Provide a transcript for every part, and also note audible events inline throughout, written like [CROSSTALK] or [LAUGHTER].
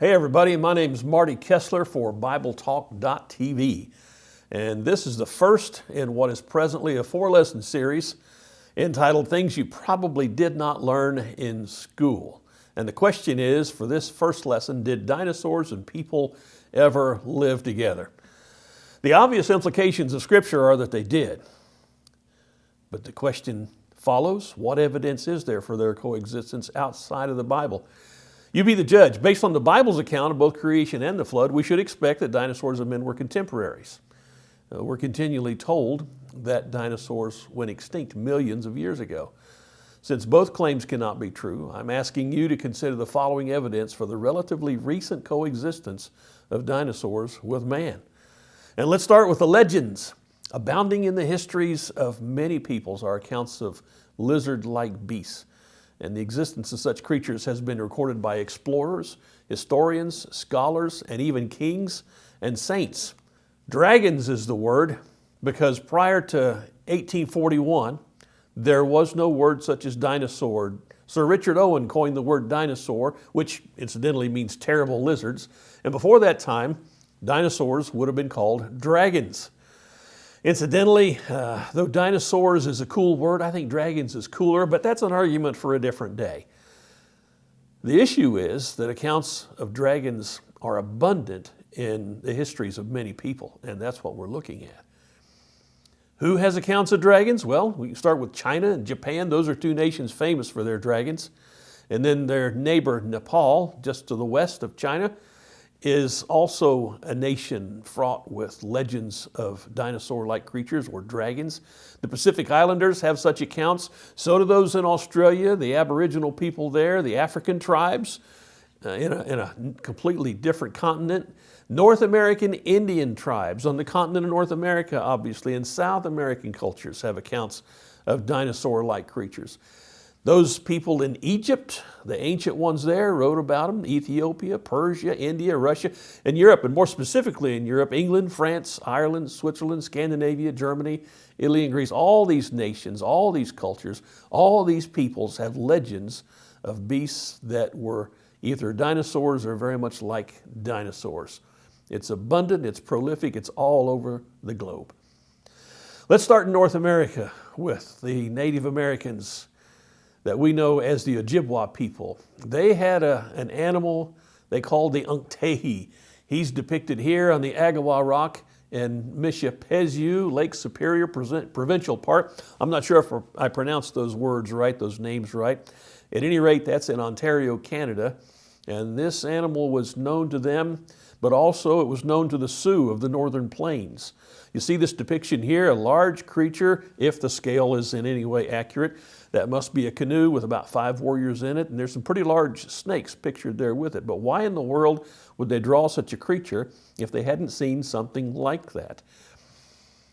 Hey everybody, my name is Marty Kessler for BibleTalk.tv and this is the first in what is presently a four lesson series entitled Things You Probably Did Not Learn in School. And the question is, for this first lesson, did dinosaurs and people ever live together? The obvious implications of Scripture are that they did. But the question follows, what evidence is there for their coexistence outside of the Bible? You be the judge. Based on the Bible's account of both creation and the flood, we should expect that dinosaurs and men were contemporaries. Uh, we're continually told that dinosaurs went extinct millions of years ago. Since both claims cannot be true, I'm asking you to consider the following evidence for the relatively recent coexistence of dinosaurs with man. And let's start with the legends. Abounding in the histories of many peoples are accounts of lizard-like beasts. And the existence of such creatures has been recorded by explorers, historians, scholars, and even kings and saints. Dragons is the word because prior to 1841, there was no word such as dinosaur. Sir Richard Owen coined the word dinosaur, which incidentally means terrible lizards. And before that time, dinosaurs would have been called dragons. Incidentally, uh, though dinosaurs is a cool word, I think dragons is cooler, but that's an argument for a different day. The issue is that accounts of dragons are abundant in the histories of many people, and that's what we're looking at. Who has accounts of dragons? Well, we start with China and Japan. Those are two nations famous for their dragons. And then their neighbor Nepal, just to the west of China, is also a nation fraught with legends of dinosaur-like creatures or dragons. The Pacific Islanders have such accounts. So do those in Australia, the Aboriginal people there, the African tribes uh, in, a, in a completely different continent. North American Indian tribes on the continent of North America, obviously, and South American cultures have accounts of dinosaur-like creatures. Those people in Egypt, the ancient ones there, wrote about them, Ethiopia, Persia, India, Russia, and Europe, and more specifically in Europe, England, France, Ireland, Switzerland, Scandinavia, Germany, Italy, and Greece. All these nations, all these cultures, all these peoples have legends of beasts that were either dinosaurs or very much like dinosaurs. It's abundant, it's prolific, it's all over the globe. Let's start in North America with the Native Americans that we know as the Ojibwa people. They had a, an animal they called the Unktehi. He's depicted here on the Agawa Rock in Mishipezyu, Lake Superior Provincial Park. I'm not sure if I pronounced those words right, those names right. At any rate, that's in Ontario, Canada. And this animal was known to them, but also it was known to the Sioux of the Northern Plains. You see this depiction here, a large creature, if the scale is in any way accurate, that must be a canoe with about five warriors in it, and there's some pretty large snakes pictured there with it. But why in the world would they draw such a creature if they hadn't seen something like that?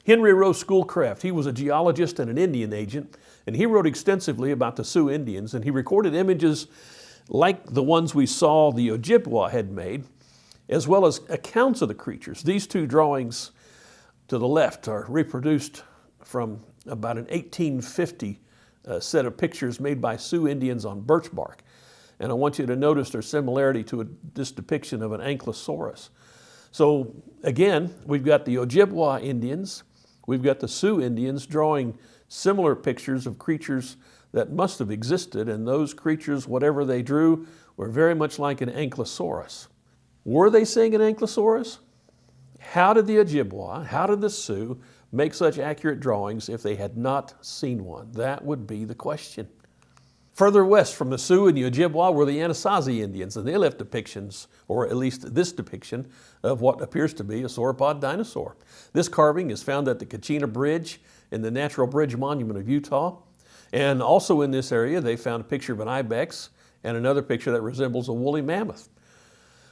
Henry Rowe Schoolcraft, he was a geologist and an Indian agent, and he wrote extensively about the Sioux Indians, and he recorded images like the ones we saw the Ojibwa had made, as well as accounts of the creatures. These two drawings to the left are reproduced from about an 1850 uh, set of pictures made by Sioux Indians on birch bark. And I want you to notice their similarity to a, this depiction of an ankylosaurus. So again, we've got the Ojibwa Indians, we've got the Sioux Indians drawing similar pictures of creatures that must have existed, and those creatures, whatever they drew, were very much like an ankylosaurus. Were they seeing an ankylosaurus? How did the Ojibwa, how did the Sioux make such accurate drawings if they had not seen one? That would be the question. Further west from the Sioux and the Ojibwa were the Anasazi Indians, and they left depictions, or at least this depiction, of what appears to be a sauropod dinosaur. This carving is found at the Kachina Bridge in the Natural Bridge Monument of Utah. And also in this area, they found a picture of an ibex and another picture that resembles a woolly mammoth.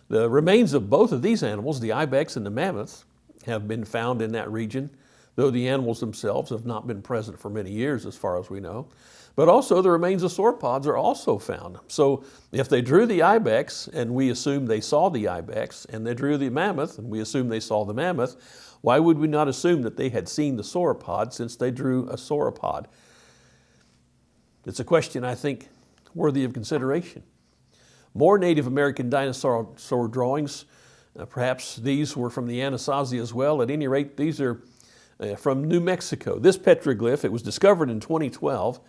The remains of both of these animals, the ibex and the mammoth, have been found in that region, though the animals themselves have not been present for many years as far as we know. But also the remains of sauropods are also found. So if they drew the ibex and we assume they saw the ibex and they drew the mammoth and we assume they saw the mammoth, why would we not assume that they had seen the sauropod since they drew a sauropod? It's a question I think worthy of consideration. More Native American dinosaur drawings. Uh, perhaps these were from the Anasazi as well. At any rate, these are Uh, from New Mexico. This petroglyph, it was discovered in 2012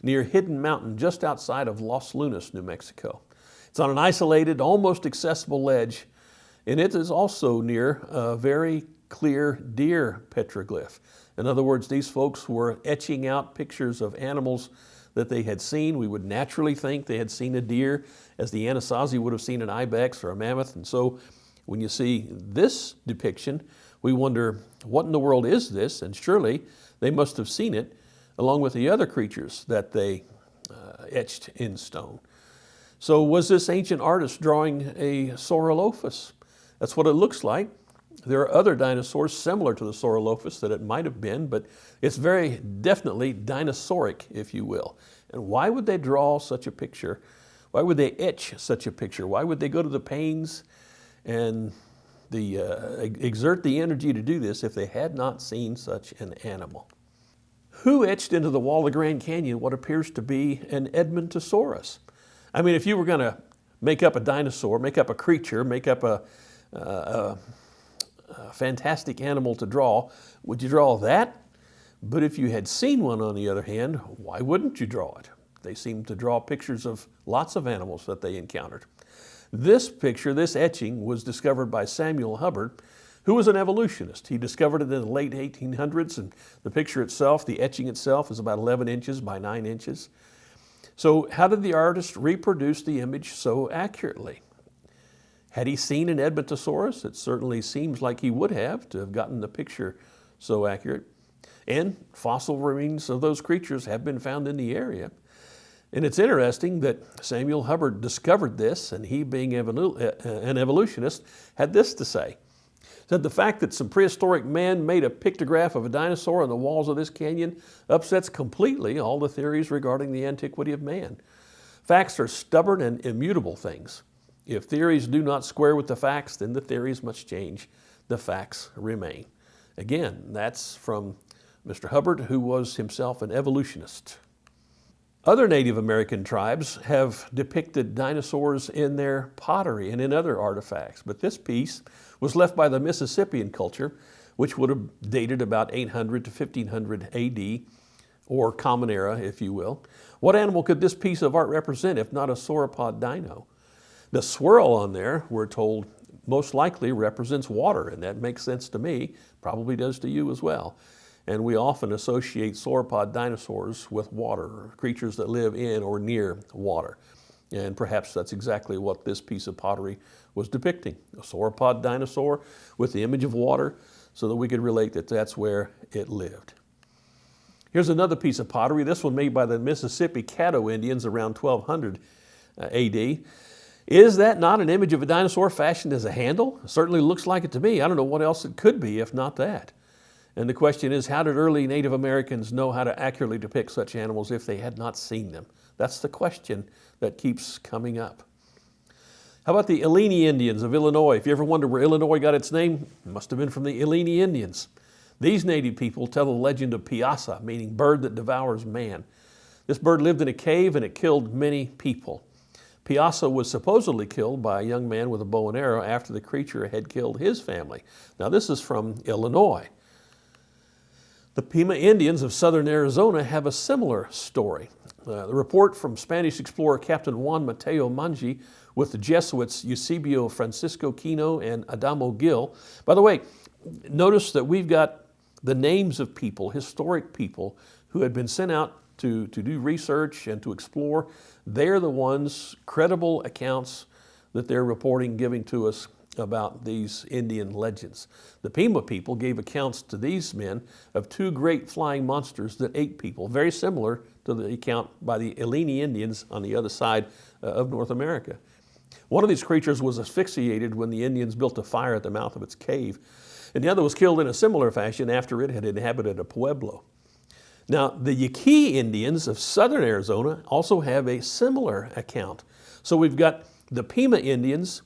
near Hidden Mountain, just outside of Los Lunas, New Mexico. It's on an isolated, almost accessible ledge, and it is also near a very clear deer petroglyph. In other words, these folks were etching out pictures of animals that they had seen. We would naturally think they had seen a deer as the Anasazi would have seen an ibex or a mammoth. And so when you see this depiction, we wonder, what in the world is this? And surely they must have seen it along with the other creatures that they uh, etched in stone. So was this ancient artist drawing a Saurolophus? That's what it looks like. There are other dinosaurs similar to the Saurolophus that it might have been, but it's very definitely dinosauric, if you will. And why would they draw such a picture? Why would they etch such a picture? Why would they go to the pains and the, uh, exert the energy to do this if they had not seen such an animal? Who etched into the wall of the Grand Canyon what appears to be an Edmontosaurus? I mean, if you were going to make up a dinosaur, make up a creature, make up a, uh, a a fantastic animal to draw. Would you draw that? But if you had seen one on the other hand, why wouldn't you draw it? They seem to draw pictures of lots of animals that they encountered. This picture, this etching, was discovered by Samuel Hubbard, who was an evolutionist. He discovered it in the late 1800s, and the picture itself, the etching itself, is about 11 inches by 9 inches. So how did the artist reproduce the image so accurately? Had he seen an Edmontosaurus? It certainly seems like he would have to have gotten the picture so accurate. And fossil remains of those creatures have been found in the area. And it's interesting that Samuel Hubbard discovered this, and he being uh, uh, an evolutionist, had this to say. Said the fact that some prehistoric man made a pictograph of a dinosaur on the walls of this canyon upsets completely all the theories regarding the antiquity of man. Facts are stubborn and immutable things. If theories do not square with the facts, then the theories must change. The facts remain. Again, that's from Mr. Hubbard, who was himself an evolutionist. Other Native American tribes have depicted dinosaurs in their pottery and in other artifacts, but this piece was left by the Mississippian culture, which would have dated about 800 to 1500 AD, or Common Era, if you will. What animal could this piece of art represent if not a sauropod dino? The swirl on there, we're told, most likely represents water, and that makes sense to me, probably does to you as well. And we often associate sauropod dinosaurs with water, creatures that live in or near water. And perhaps that's exactly what this piece of pottery was depicting, a sauropod dinosaur with the image of water so that we could relate that that's where it lived. Here's another piece of pottery, this one made by the Mississippi Caddo Indians around 1200 uh, AD. Is that not an image of a dinosaur fashioned as a handle? It certainly looks like it to me. I don't know what else it could be if not that. And the question is, how did early Native Americans know how to accurately depict such animals if they had not seen them? That's the question that keeps coming up. How about the Illini Indians of Illinois? If you ever wonder where Illinois got its name, it must have been from the Illini Indians. These native people tell the legend of Piasa, meaning bird that devours man. This bird lived in a cave and it killed many people. Piasa was supposedly killed by a young man with a bow and arrow after the creature had killed his family. Now this is from Illinois. The Pima Indians of southern Arizona have a similar story. Uh, the report from Spanish explorer Captain Juan Mateo Manje with the Jesuits Eusebio Francisco Kino and Adamo Gil. By the way, notice that we've got the names of people, historic people, who had been sent out to, to do research and to explore. They're the ones, credible accounts that they're reporting, giving to us about these Indian legends. The Pima people gave accounts to these men of two great flying monsters that ate people, very similar to the account by the Illini Indians on the other side uh, of North America. One of these creatures was asphyxiated when the Indians built a fire at the mouth of its cave, and the other was killed in a similar fashion after it had inhabited a pueblo. Now, the Yaqui Indians of southern Arizona also have a similar account. So we've got the Pima Indians,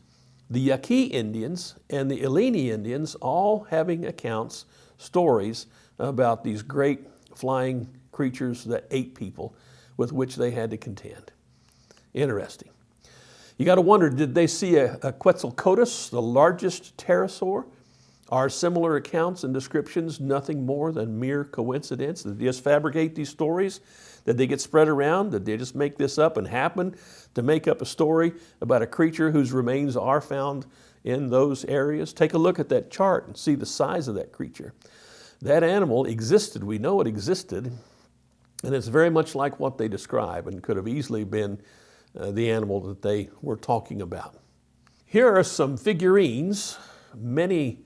the Yaqui Indians, and the Illini Indians all having accounts, stories about these great flying creatures that ate people with which they had to contend. Interesting. You got to wonder, did they see a, a Quetzalcoatlus, the largest pterosaur? Are similar accounts and descriptions nothing more than mere coincidence? Did they just fabricate these stories? Did they get spread around? Did they just make this up and happen to make up a story about a creature whose remains are found in those areas? Take a look at that chart and see the size of that creature. That animal existed, we know it existed, and it's very much like what they describe and could have easily been uh, the animal that they were talking about. Here are some figurines, many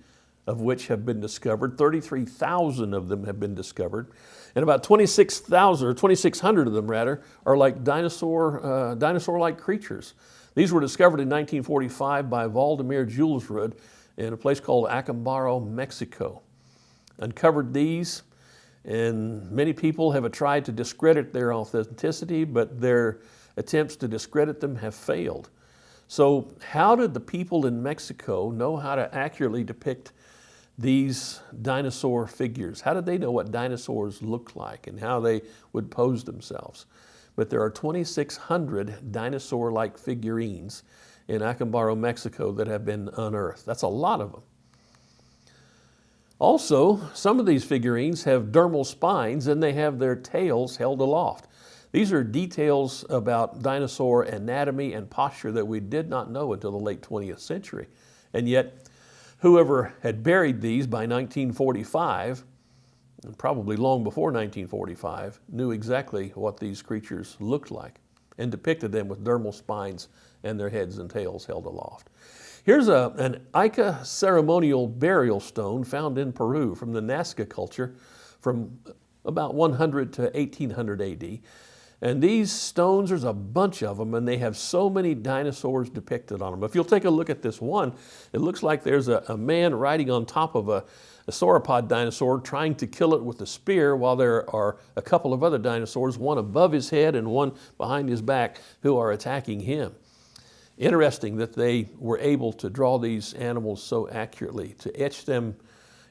of which have been discovered. 33,000 of them have been discovered. And about 26,000 or 2,600 of them rather are like dinosaur, uh, dinosaur-like creatures. These were discovered in 1945 by Waldemar Julsrud in a place called Acambaro, Mexico. Uncovered these and many people have tried to discredit their authenticity, but their attempts to discredit them have failed. So how did the people in Mexico know how to accurately depict these dinosaur figures. How did they know what dinosaurs looked like and how they would pose themselves? But there are 2,600 dinosaur-like figurines in Acambaro, Mexico that have been unearthed. That's a lot of them. Also, some of these figurines have dermal spines and they have their tails held aloft. These are details about dinosaur anatomy and posture that we did not know until the late 20th century. And yet, Whoever had buried these by 1945, and probably long before 1945, knew exactly what these creatures looked like and depicted them with dermal spines and their heads and tails held aloft. Here's a, an Ica ceremonial burial stone found in Peru from the Nazca culture from about 100 to 1800 AD. And these stones, there's a bunch of them, and they have so many dinosaurs depicted on them. If you'll take a look at this one, it looks like there's a, a man riding on top of a, a sauropod dinosaur trying to kill it with a spear while there are a couple of other dinosaurs, one above his head and one behind his back, who are attacking him. Interesting that they were able to draw these animals so accurately, to etch them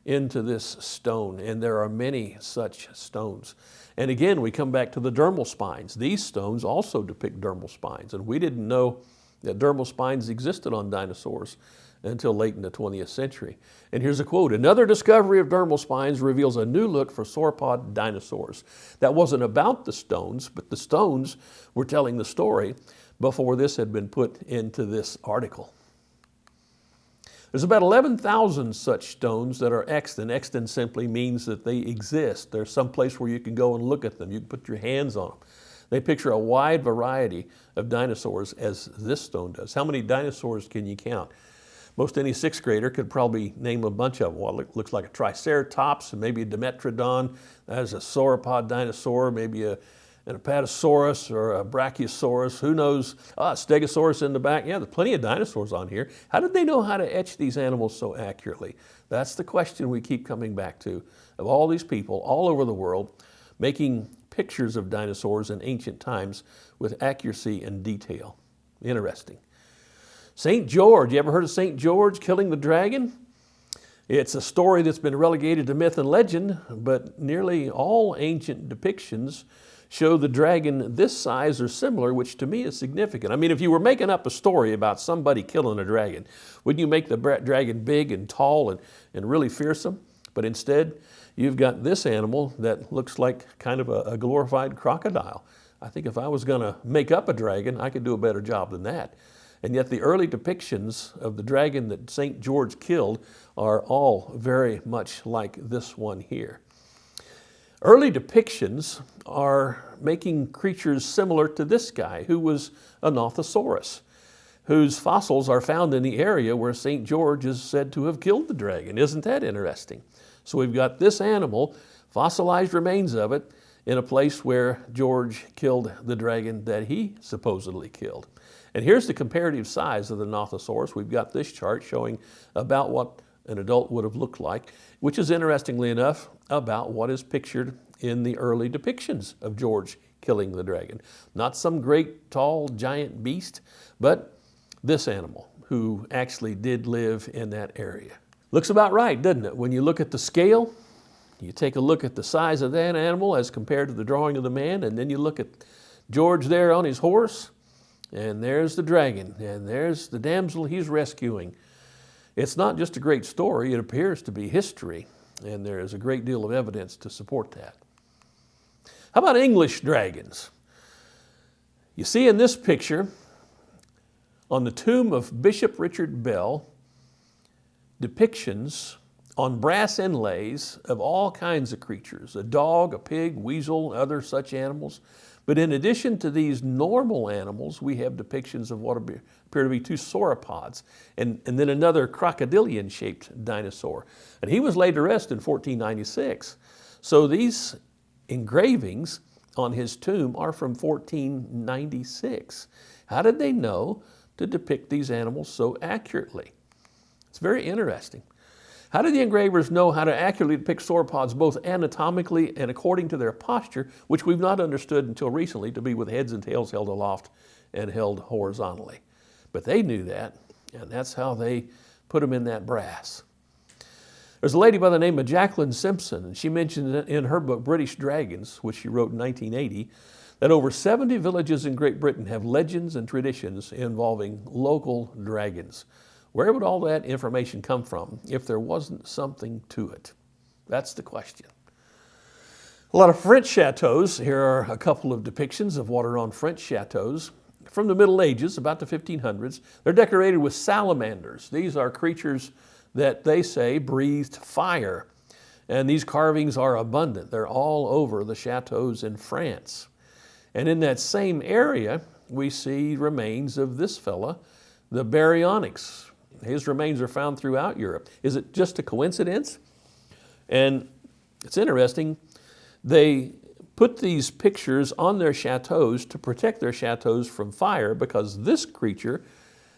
into this stone, and there are many such stones. And again, we come back to the dermal spines. These stones also depict dermal spines, and we didn't know that dermal spines existed on dinosaurs until late in the 20th century. And here's a quote, another discovery of dermal spines reveals a new look for sauropod dinosaurs. That wasn't about the stones, but the stones were telling the story before this had been put into this article. There's about 11,000 such stones that are extant. Extant simply means that they exist. There's some place where you can go and look at them. You can put your hands on them. They picture a wide variety of dinosaurs as this stone does. How many dinosaurs can you count? Most any sixth grader could probably name a bunch of them. Well, it looks like a Triceratops, maybe a Dimetrodon. That is a sauropod dinosaur, maybe a an Apatosaurus or a Brachiosaurus, who knows, ah, Stegosaurus in the back. Yeah, there's plenty of dinosaurs on here. How did they know how to etch these animals so accurately? That's the question we keep coming back to of all these people all over the world making pictures of dinosaurs in ancient times with accuracy and detail. Interesting. St. George, you ever heard of St. George killing the dragon? It's a story that's been relegated to myth and legend, but nearly all ancient depictions show the dragon this size or similar, which to me is significant. I mean, if you were making up a story about somebody killing a dragon, wouldn't you make the dragon big and tall and, and really fearsome? But instead, you've got this animal that looks like kind of a, a glorified crocodile. I think if I was gonna make up a dragon, I could do a better job than that. And yet the early depictions of the dragon that St. George killed are all very much like this one here. Early depictions are making creatures similar to this guy who was a Nothosaurus, whose fossils are found in the area where St. George is said to have killed the dragon. Isn't that interesting? So we've got this animal, fossilized remains of it, in a place where George killed the dragon that he supposedly killed. And here's the comparative size of the Nothosaurus. We've got this chart showing about what an adult would have looked like, which is interestingly enough about what is pictured in the early depictions of George killing the dragon. Not some great tall giant beast, but this animal who actually did live in that area. Looks about right, doesn't it? When you look at the scale, you take a look at the size of that animal as compared to the drawing of the man, and then you look at George there on his horse, and there's the dragon, and there's the damsel he's rescuing. It's not just a great story, it appears to be history, and there is a great deal of evidence to support that. How about English dragons? You see in this picture, on the tomb of Bishop Richard Bell, depictions on brass inlays of all kinds of creatures, a dog, a pig, weasel, other such animals. But in addition to these normal animals, we have depictions of what appear to be two sauropods and, and then another crocodilian shaped dinosaur. And he was laid to rest in 1496. So these engravings on his tomb are from 1496. How did they know to depict these animals so accurately? It's very interesting. How did the engravers know how to accurately depict sauropods both anatomically and according to their posture, which we've not understood until recently to be with heads and tails held aloft and held horizontally? But they knew that, and that's how they put them in that brass. There's a lady by the name of Jacqueline Simpson, and she mentioned in her book, British Dragons, which she wrote in 1980, that over 70 villages in Great Britain have legends and traditions involving local dragons. Where would all that information come from if there wasn't something to it? That's the question. A lot of French chateaus. Here are a couple of depictions of what are on French chateaus from the Middle Ages, about the 1500s. They're decorated with salamanders. These are creatures that they say breathed fire. And these carvings are abundant. They're all over the chateaus in France. And in that same area, we see remains of this fella, the Baryonyx, his remains are found throughout Europe. Is it just a coincidence? And it's interesting, they put these pictures on their chateaus to protect their chateaus from fire because this creature,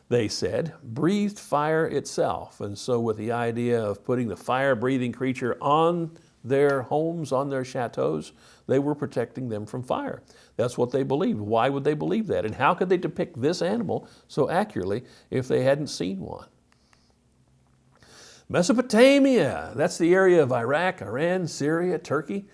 they said, breathed fire itself. And so with the idea of putting the fire-breathing creature on their homes, on their chateaus, they were protecting them from fire. That's what they believed. Why would they believe that? And how could they depict this animal so accurately if they hadn't seen one? Mesopotamia, that's the area of Iraq, Iran, Syria, Turkey.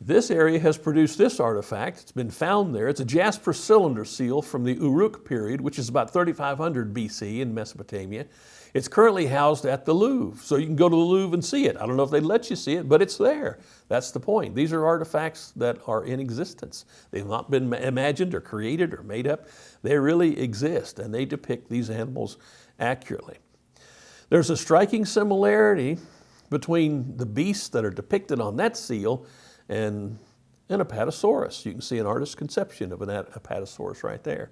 This area has produced this artifact. It's been found there. It's a jasper cylinder seal from the Uruk period, which is about 3500 BC in Mesopotamia. It's currently housed at the Louvre, so you can go to the Louvre and see it. I don't know if they let you see it, but it's there. That's the point. These are artifacts that are in existence. They've not been imagined or created or made up. They really exist, and they depict these animals accurately. There's a striking similarity between the beasts that are depicted on that seal and an Apatosaurus. You can see an artist's conception of an Apatosaurus right there.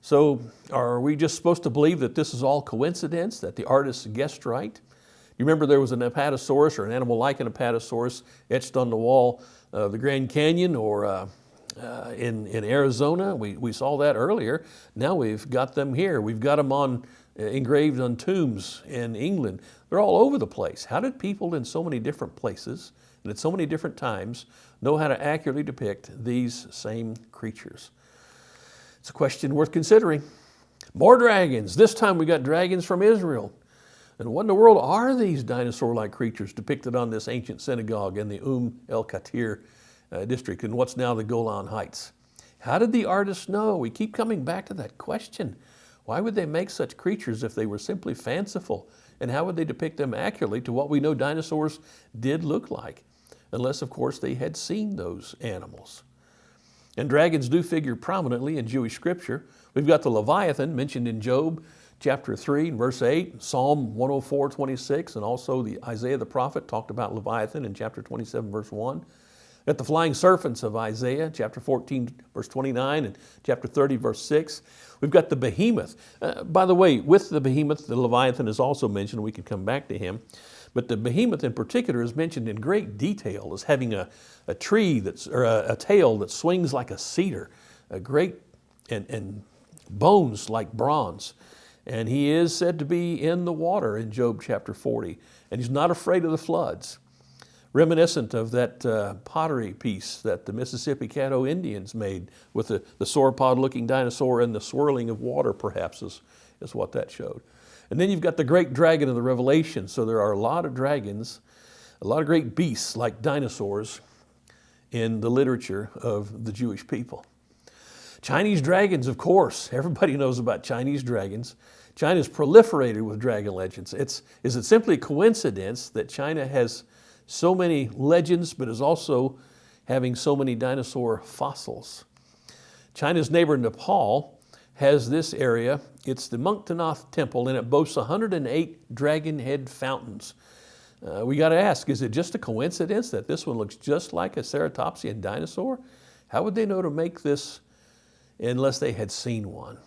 So are we just supposed to believe that this is all coincidence, that the artist guessed right? You remember there was an Apatosaurus or an animal like an Apatosaurus etched on the wall of the Grand Canyon or uh, uh, in, in Arizona. We, we saw that earlier. Now we've got them here. We've got them on engraved on tombs in England. They're all over the place. How did people in so many different places and at so many different times know how to accurately depict these same creatures? It's a question worth considering. More dragons. This time we got dragons from Israel. And what in the world are these dinosaur-like creatures depicted on this ancient synagogue in the Umm el Katir uh, district in what's now the Golan Heights? How did the artists know? We keep coming back to that question. Why would they make such creatures if they were simply fanciful? And how would they depict them accurately to what we know dinosaurs did look like? Unless, of course, they had seen those animals. And dragons do figure prominently in Jewish scripture. We've got the Leviathan mentioned in Job chapter 3 verse 8, Psalm 104, 26, and also the Isaiah the prophet talked about Leviathan in chapter 27, verse 1. At the flying serpents of Isaiah, chapter 14, verse 29, and chapter 30, verse 6. We've got the behemoth. Uh, by the way, with the behemoth, the Leviathan is also mentioned. We can come back to him. But the behemoth in particular is mentioned in great detail as having a, a tree that's, or a, a tail that swings like a cedar, a great, and, and bones like bronze. And he is said to be in the water in Job chapter 40. And he's not afraid of the floods reminiscent of that uh, pottery piece that the Mississippi Caddo Indians made with the, the sauropod looking dinosaur and the swirling of water perhaps is, is what that showed. And then you've got the great dragon of the Revelation. So there are a lot of dragons, a lot of great beasts like dinosaurs in the literature of the Jewish people. Chinese dragons, of course. Everybody [LAUGHS] knows about Chinese dragons. China's proliferated with dragon legends. It's, is it simply a coincidence that China has so many legends, but is also having so many dinosaur fossils? China's neighbor Nepal has this area. It's the Muktinath Temple, and it boasts 108 dragon head fountains. Uh, we got to ask, is it just a coincidence that this one looks just like a ceratopsian dinosaur? How would they know to make this unless they had seen one?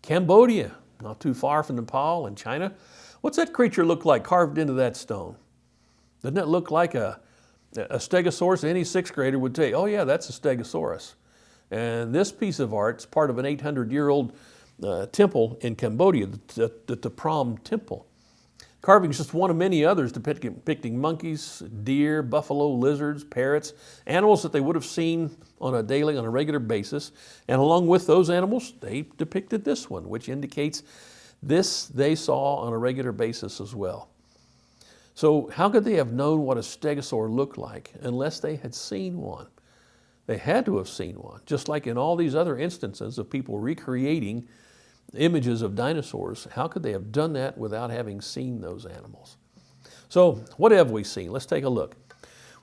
Cambodia, not too far from Nepal and China. What's that creature look like carved into that stone? Doesn't it look like a, a stegosaurus? Any sixth grader would say, oh yeah, that's a stegosaurus. And this piece of art is part of an 800-year-old uh, temple in Cambodia, the, the, the Prohm Temple. Carving is just one of many others depicting monkeys, deer, buffalo, lizards, parrots, animals that they would have seen on a daily, on a regular basis. And along with those animals, they depicted this one, which indicates this they saw on a regular basis as well. So how could they have known what a stegosaur looked like unless they had seen one? They had to have seen one, just like in all these other instances of people recreating images of dinosaurs. How could they have done that without having seen those animals? So what have we seen? Let's take a look.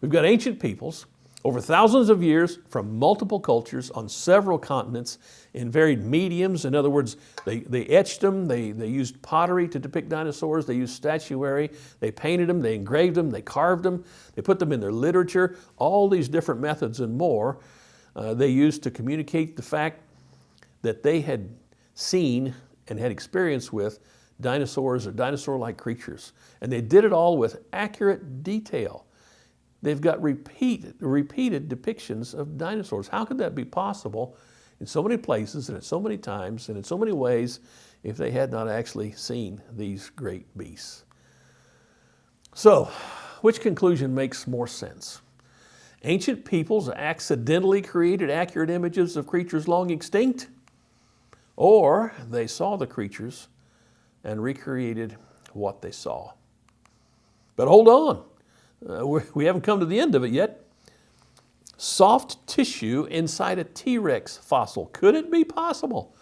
We've got ancient peoples over thousands of years from multiple cultures on several continents in varied mediums. In other words, they, they etched them, they, they used pottery to depict dinosaurs, they used statuary, they painted them, they engraved them, they carved them, they put them in their literature, all these different methods and more uh, they used to communicate the fact that they had seen and had experience with dinosaurs or dinosaur-like creatures. And they did it all with accurate detail. They've got repeat, repeated depictions of dinosaurs. How could that be possible in so many places and at so many times and in so many ways if they had not actually seen these great beasts? So, which conclusion makes more sense? Ancient peoples accidentally created accurate images of creatures long extinct? Or they saw the creatures and recreated what they saw. But hold on, uh, we haven't come to the end of it yet. Soft tissue inside a T-Rex fossil. Could it be possible?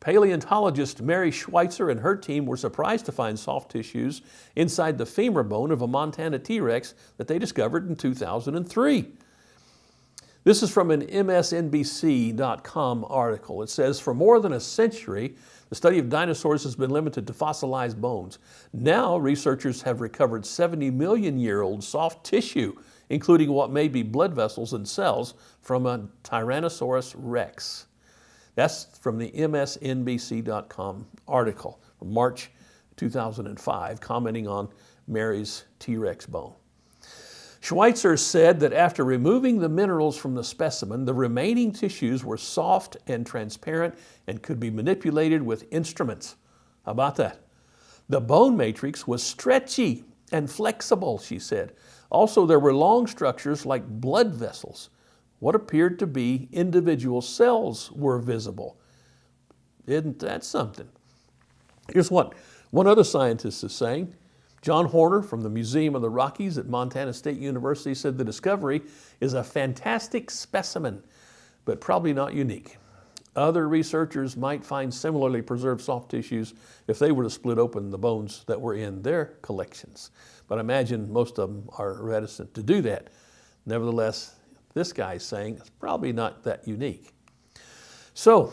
Paleontologist Mary Schweitzer and her team were surprised to find soft tissues inside the femur bone of a Montana T-Rex that they discovered in 2003. This is from an MSNBC.com article. It says, for more than a century, the study of dinosaurs has been limited to fossilized bones. Now, researchers have recovered 70 million year old soft tissue, including what may be blood vessels and cells from a Tyrannosaurus rex. That's from the MSNBC.com article from March 2005, commenting on Mary's T-Rex bone. Schweitzer said that after removing the minerals from the specimen, the remaining tissues were soft and transparent and could be manipulated with instruments. How about that? The bone matrix was stretchy and flexible, she said. Also, there were long structures like blood vessels. What appeared to be individual cells were visible. Isn't that something? Here's what one other scientist is saying. John Horner from the Museum of the Rockies at Montana State University said the discovery is a fantastic specimen, but probably not unique. Other researchers might find similarly preserved soft tissues if they were to split open the bones that were in their collections. But I imagine most of them are reticent to do that. Nevertheless, this guy's saying it's probably not that unique. So,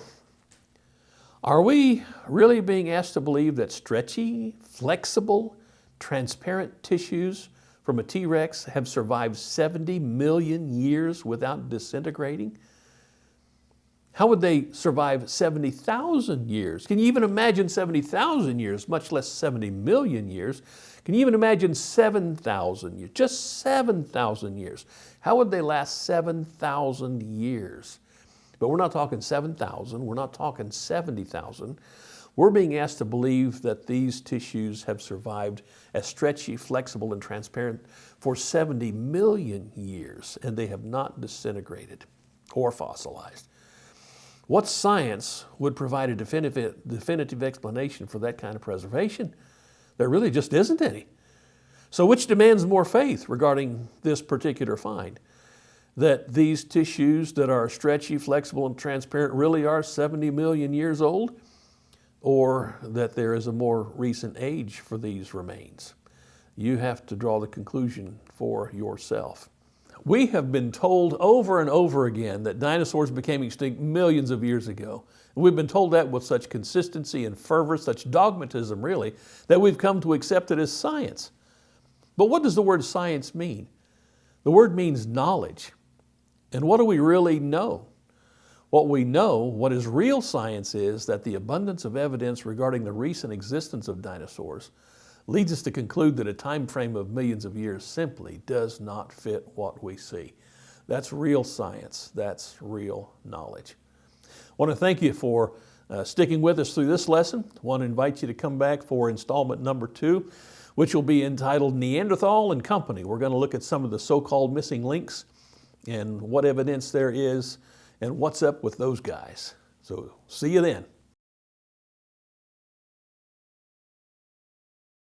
are we really being asked to believe that stretchy, flexible, transparent tissues from a T-Rex have survived 70 million years without disintegrating? How would they survive 70,000 years? Can you even imagine 70,000 years, much less 70 million years? Can you even imagine 7,000 years, just 7,000 years? How would they last 7,000 years? But we're not talking 7,000, we're not talking 70,000. We're being asked to believe that these tissues have survived as stretchy, flexible, and transparent for 70 million years, and they have not disintegrated or fossilized. What science would provide a definitive, definitive explanation for that kind of preservation? There really just isn't any. So which demands more faith regarding this particular find? that these tissues that are stretchy, flexible, and transparent really are 70 million years old, or that there is a more recent age for these remains. You have to draw the conclusion for yourself. We have been told over and over again that dinosaurs became extinct millions of years ago. We've been told that with such consistency and fervor, such dogmatism really, that we've come to accept it as science. But what does the word science mean? The word means knowledge. And what do we really know? What we know, what is real science is that the abundance of evidence regarding the recent existence of dinosaurs leads us to conclude that a time frame of millions of years simply does not fit what we see. That's real science. That's real knowledge. I want to thank you for uh, sticking with us through this lesson. I want to invite you to come back for installment number two, which will be entitled Neanderthal and Company. We're going to look at some of the so-called missing links and what evidence there is and what's up with those guys. So see you then.